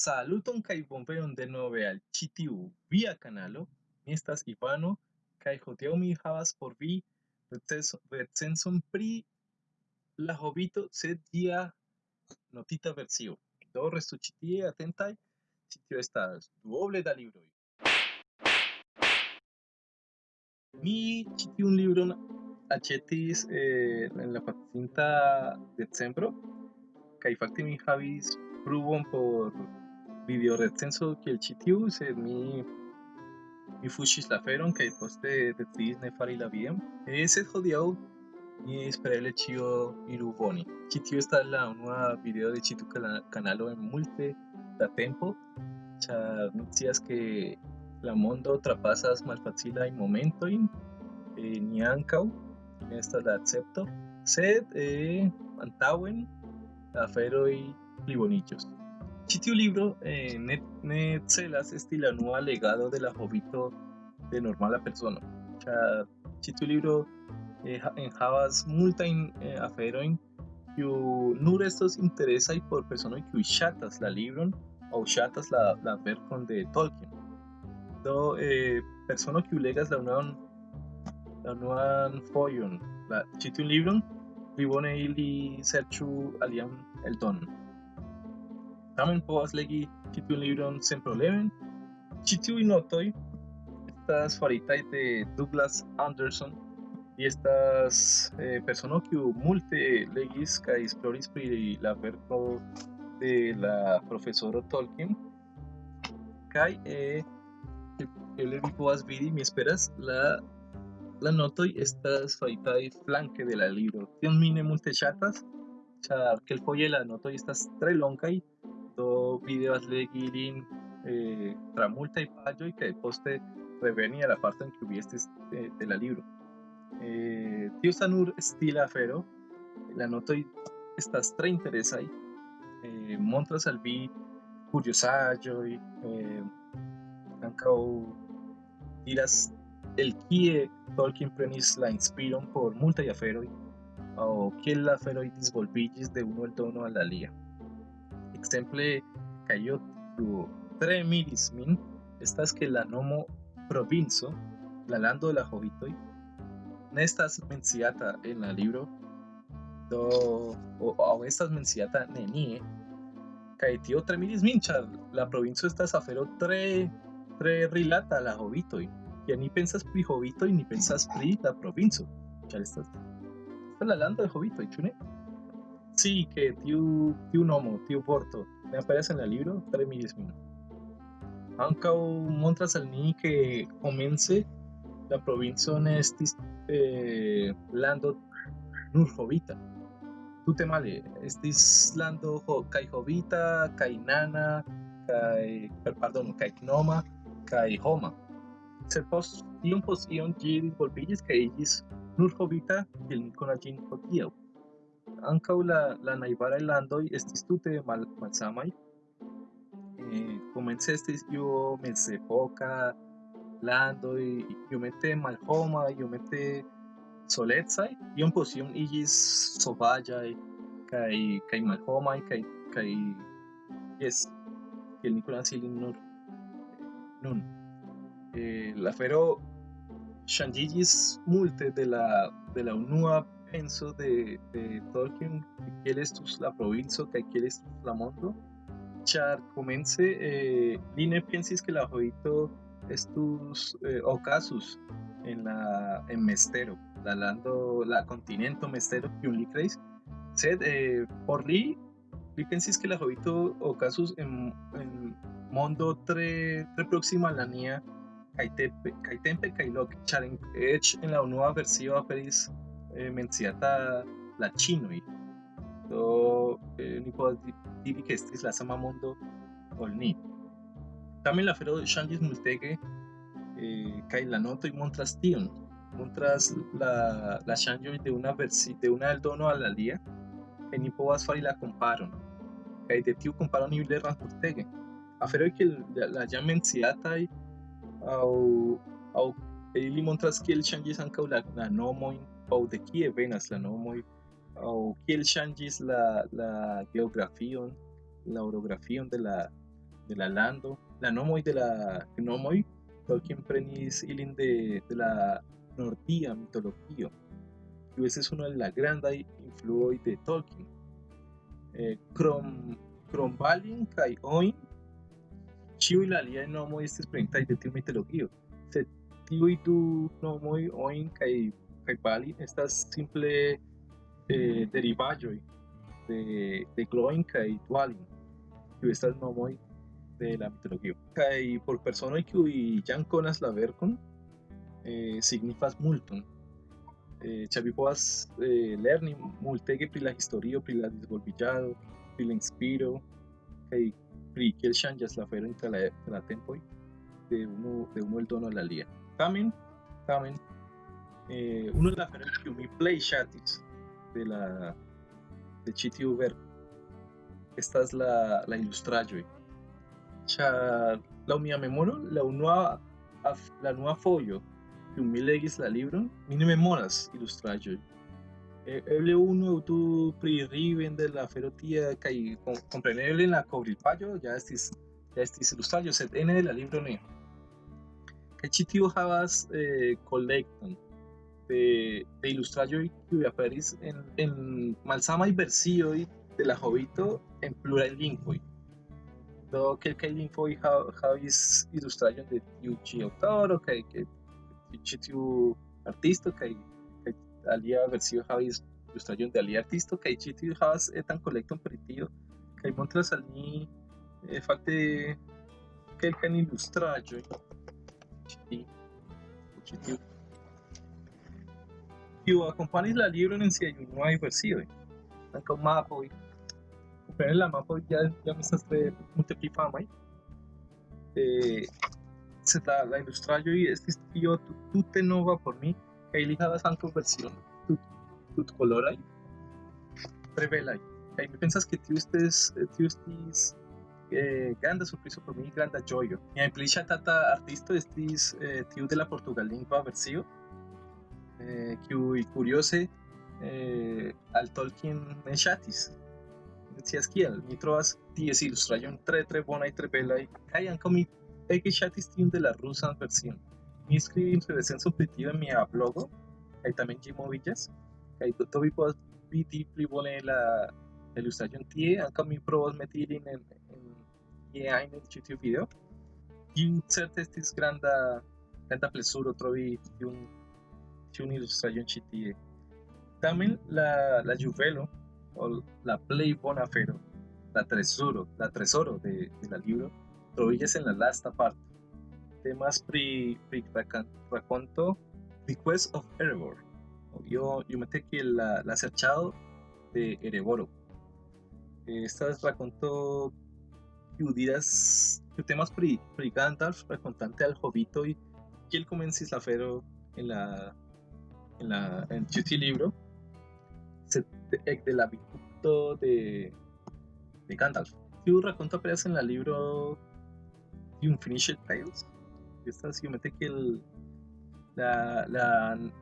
Saluton kai bonvenon de nove al citiu via canalo. Mi estas Ivano kaj hodiaŭ mi havas por vi recenzon pri la hobito sed dia notita versio. Do restu ĉi tie atentaj, ĉi tio estas duoble da libroj. Mi ĉi tiun libron aĉetis eh, en la pasinta decembro kaj fakte mi havis pruvon por videorecenzo kiel ĉi tiu, sed mi mi fuŝis la aferon kaj poste decidis ne fari la vian. Eh, sed hodiaŭ mi espereble ĉio iru bone. Ĉi tiu estas la unua video de ĉi tiu kana- kanalo en multe da tempo, ĉar mi scias ke la mondo trapasas malfacilajn momentojn, eh, ni ankaŭ, ne estas la akcepto, sed eh, antaŭen la aferoj pliboniĝos. Ĉi tiu libro eh, ne, ne celas esti la unua legado de la hobito de normala persono, ĉar ĉi tiu libro eh, ha- enhavas multajn eh, aferojn kiu nur estos interesaj por personoj kiuj ŝatas la libron aŭ ŝatas la, la verkon de Tolkien. Do eh, persono kiu legas la unuan la unuan fojon la ĉi tiun libron, pli bone ili serĉu alian eldonon. Tamen povas legi ĉi tiun libron sen probleme. Ĉi tiuj notoj estas faritaj de Douglas Anderson li estas eh, persono kiu multe legis kaj esploris pri la verko de la profesoro Tolkien. Kaj eh, eble vi povas vidi, mi esperas, la la notoj estas faritaj flanke de la libro. Tion mi ne multe ŝatas, ĉar kelkfoje la notoj estas tre longaj, do vi devas legi ilin eh, tra multaj paĝoj kaj poste reveni a la parto en vi estis eh, de la libro. Eh, tio estas nur stila afero, la notoj estas tre interesaj, eh, montras al vi kuriozaĵoj, eh, ankaŭ diras el kie Tolkien prenis la inspiron por multaj aferoj aŭ kiel la aferoj disvolviĝis de unu eldono al la alia. Ekzemple, kaj io tiu tre miris min, estas ke la nomo provinco, la lando la hobitoj, ne estas menciata en la libro, do o, aŭ estas menciata nenie, kaj tio tre miris min, ĉar la provinco estas afero tre tre rilata la hobitoj. Kiam ni pensas pri hobitoj, ni pensas pri la provinco, ĉar estas estas la lando de hobitoj, ĉu ne? Sí, que tiu, tiu nomo, tiu vorto, ne aperas en la libro, tre miris min. Ankaŭ montras al ni ke komence la provinco ne estis eh, lando nur hobita. Tute male, estis lando ho, kaj hobita, kaj nana, kaj, per- pardon, kaj homa. Sed post iom post iom ĝi disvolviĝis kaj iĝis nur hobita kiel ni konas ĝin hodiaŭ. Ankaŭ la, la najbaraj landoj estis tute mal, malsamaj. Eh, komence estis io mezepoka landoj, iomete malhomaj, iomete solecaj, iom post iom iĝis sovaĝaj kaj kaj malhomaj kaj kaj jes, kiel ni konas ilin nur nun. Eh, la afero ŝanĝiĝis multe de la de la unua penso de, de Tolkien kiel estus la provinco kaj kiel estus la mondo, ĉar komence eh, li ke la hobito estus eh, okazus en la en Mestero, la lando, la kontinento Mestero kiun li kreis, sed eh, por li li pensis ke la hobito okazus en, en mondo tre tre proksima al la nia kaj tempe kaj tempe kaj loke, ĉar en, en la unua versio aperis eh, menciata la ĉinoj. Do eh, ni povas di- diri ke estis la sama mondo ol ni. Tamen la afero ŝanĝis multege eh, kaj la notoj montras tion. Montras la la ŝanĝoj de una versi de una eldono al alia kaj ni povas fari la komparon. Kaj de tiu komparo ni lernas multege. Aferoj kiel la jam menciataj aŭ aŭ ili montras kiel ŝanĝis ankaŭ la, la nomojn aŭ de kie venas la nomoj aŭ kiel ŝanĝis la, la geografion, la orografion de la de la lando, la nomoi de la gnomoi, Tolkien prenis ilin de, de la nordia mitologio. Y ese es uno de las grandes influencias de Tolkien. Eh, krom, krom Balin kai Oin, y la lia nomoi estes preguntas de tiu mitologio. Se tiuj du nomoi Oin kai, kai Balin estas simple eh, derivaĵoj de, de Gloin kai Dwalin. Kiuj estas nomoi de la mitologio. Kai por personoj kiuj jam konas la verkon, eh, signifas multon. Eh, ĉar vi povas eh, lerni multege pri la historio, pri la disvolviĝado, pri la inspiro kaj pri kiel la afero inter la, la tempoj de uno de uno el dono al alia. Tamen, tamen, eh, uno de la kiu mi plej ŝatis de la de ĉi tiu verko estas la la ilustraĵoj. Ĉar laŭ mia memoro la unua la unua fojo kiu mi legis la libron, mi ne memoras ilustraĵoj. E- Eble unu aŭ du pri Riven de la afero tia kaj kom- kompreneble en la kovrilpaĝo ja estis ja estis ilustraĵo, sed ene de la libro ne. Kaj ĉi tiu havas eh, de, de kiuj aperis en, en malsamaj versioj de la Hobito en pluraj lingvoj. Do kelkaj lingvoj ha- havis ilustraĵon de tiu ĉi aŭtoro kaj ke ĉi tiu artisto kaj kaj alia versio havis ilustraĵon de alia artisto kaj ĉi tiu havas etan kolekton pri tio kaj montras al ni eh, fakte kelkajn ilustraĵojn ĉi tiu ĉi tiu kiu akompanis la libron en siaj unuaj versioj. Ankaŭ mapoj. Komprene la mapoj ja jam estas tre multe pli famaj. Eh, sed la, la ilustraĵoj estis io tu- tute nova por mi kaj ili havas ankaŭ version tut, tutkoloraj tre belaj. Kaj mi pensas ke tiu estis tiu estis eh, granda surprizo por mi, granda ĝojo. Mia pli ŝatata artisto estis eh, tiu de la portugallingva versio, eh, kiuj kuriose eh, al Tolkien ŝatis. Ne scias kial, mi trovas ties ilustraĵojn tre tre bonaj, tre belaj, kaj ankaŭ mi ege ŝatis tiun de la rusan version. Mi en mia blogo, kaj tamen ĝi moviĝas, kaj do, vi la, ilustraĵon tie, ankaŭ mi provos meti ilin en, en en video. Plezuro trovi tiun ilustraĵon ĉi tie. Tamen la, la juvelo o la plej bona afero, la tresoro, la tresoro de, de la libro, troviĝas en la lasta parto. Temas pri, pri raca- rakonto The Quest of Erebor. Yo, yo mete que la, la serĉado de Ereboro. Estas rakonto kiu diras kiu temas pri, pri Gandalf rakontante al hobitoj kiel komencis la afero en la en la en tiu libro sed de, ekde la vidpunkto de de Gandalf. Tiu rakonto aperas en la libro The Unfinished Tales. Estas iomete kiel la, la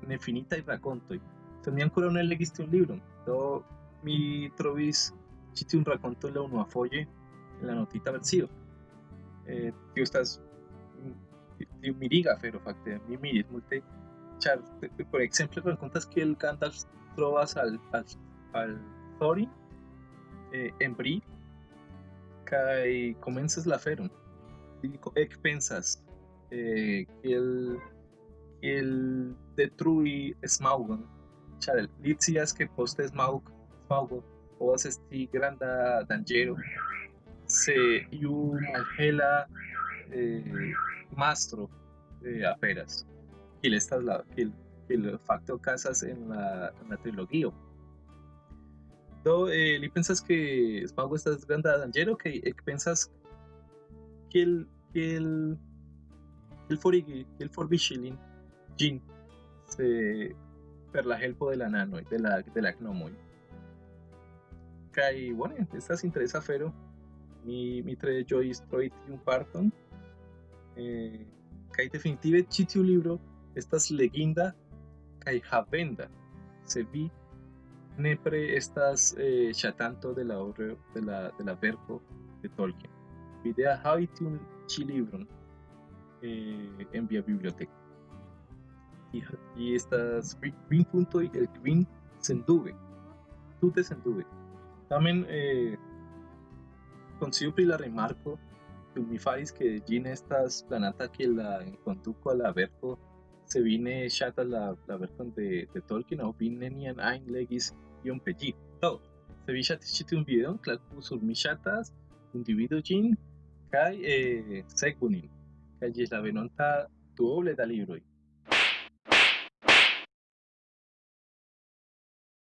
nefinitaj rakontoj. Sed mi ankoraŭ ne legis tiun libron. Do mi trovis ĉi tiun rakonton la unuafoje en la notita versio. Eh, tio estas tiu miriga afero fakte. Mi miris multe ĉar por ekzemple rakontas kiel Gandalf trovas al al, al Thorin eh, en Bri kaj komencas la aferon. Li ko- ekpensas eh, kiel kiel detrui Smaugon, ĉar li scias ke poste Smaug Smaugo povas esti granda danĝero se iu malhela eh, mastro eh. Kiel estas la kiel kiel fakte okazas en la, en la trilogio. Do eh, li pensas ke Smaug estas granda danĝero kaj ekpensas kiel kiel kiel forigi kiel forviŝi lin ĝin se per la helpo de la nanoj de la de la gnomoj. Kaj bone, estas interesa afero. Mi mi tre ĝojis trovi tiun parton. Eh, kaj definitive ĉi tiu libro estas leginda kaj havenda. Se vi nepre estas eh, ŝatanto de la de la de la verko de Tolkien. videa habitium ci librum eh, en via biblioteca. Y, y estas green punto y el green sendube, tutte sendube. Tamen eh, consigo la remarco mi fais que gin estas planata que la conduco a la verco se vine chata la, la vercon de, de Tolkien o vine nian ein legis iom pegi. Do, se vi chatis chiti un video, clacu sur mi chatas, individuo gin, kai eh, segunin. Kai gis la venonta duoble da libroi.